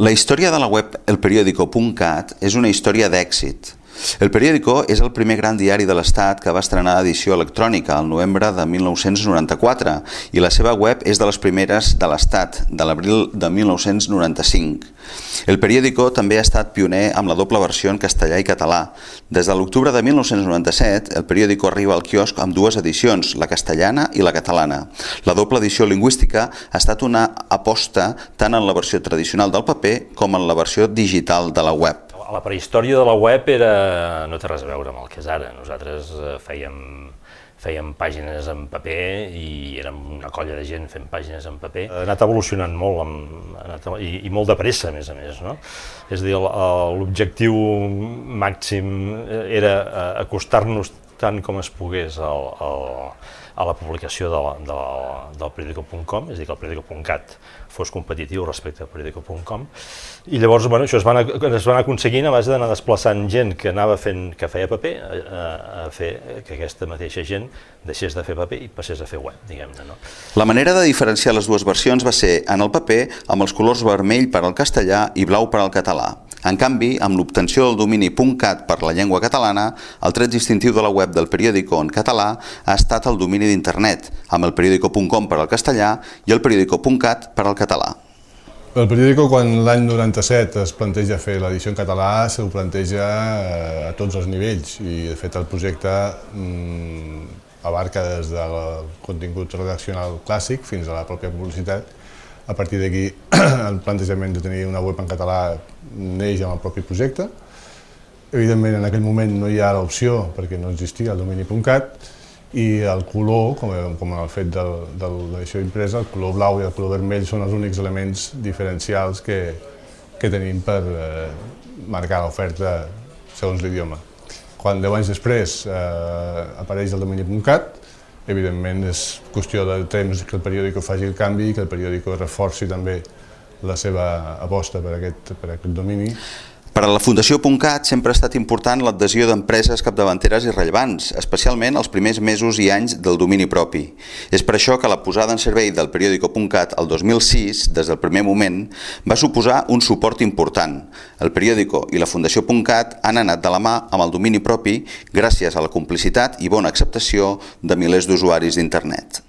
La història de la web elperiódico.cat és una història d'èxit. El periòdico és el primer gran diari de l'Estat que va estrenar edició electrònica al novembre de 1994 i la seva web és de les primeres de l'Estat, de l'abril de 1995. El periòdico també ha estat pioner amb la doble versió en castellà i català. Des de l'octubre de 1997, el periòdico arriba al quiosc amb dues edicions, la castellana i la catalana. La doble edició lingüística ha estat una aposta tant en la versió tradicional del paper com en la versió digital de la web la prehistòria de la web era, no té res a veure amb el que és ara. Nosaltres eh, fèiem, fèiem pàgines en paper i érem una colla de gent fent pàgines en paper. Ha anat evolucionant molt amb, anat, i, i molt de pressa, a més a més. No? És a dir, l'objectiu màxim era eh, acostar-nos tant com es pogués al, al, a la publicació de la, de la, del periódico.com, és a dir, que el periódico.cat fos competitiu respecte al periódico.com, i llavors bueno, això es va, anar, es va anar aconseguint a base d'anar desplaçant gent que anava fent, que feia paper, a, a fer que aquesta mateixa gent deixés de fer paper i passés a fer web, diguem-ne. No? La manera de diferenciar les dues versions va ser en el paper amb els colors vermell per al castellà i blau per al català. En canvi, amb l'obtenció del domini .cat per la llengua catalana, el tret distintiu de la web del periòdico en català ha estat el domini d'internet, amb el periòdico.com per al castellà i el periòdico.cat per al català. El periòdico, quan l'any 97 es planteja fer l'edició en català, s'ho planteja eh, a tots els nivells i, de fet, el projecte mmm, abarca des del contingut redaccional clàssic fins a la pròpia publicitat a partir d'aquí, el plantejament de tenir una web en català neix amb el propi projecte. Evidentment, en aquell moment no hi ha l'opció, perquè no existia el domini.cat, i el color, com, com el fet de, de l'edició impresa, el color blau i el color vermell són els únics elements diferencials que, que tenim per eh, marcar l'oferta segons l'idioma. Quan deu anys després eh, apareix el domini.cat, Evidentment és qüestió de temps que el periòdico faci el canvi i que el periòdico reforci també la seva aposta per aquest, per aquest domini. Per a la Fundació .cat sempre ha estat important l'adhesió d'empreses capdavanteres i rellevants, especialment els primers mesos i anys del domini propi. És per això que la posada en servei del periòdico .cat el 2006, des del primer moment, va suposar un suport important. El periòdico i la Fundació .cat han anat de la mà amb el domini propi gràcies a la complicitat i bona acceptació de milers d'usuaris d'internet.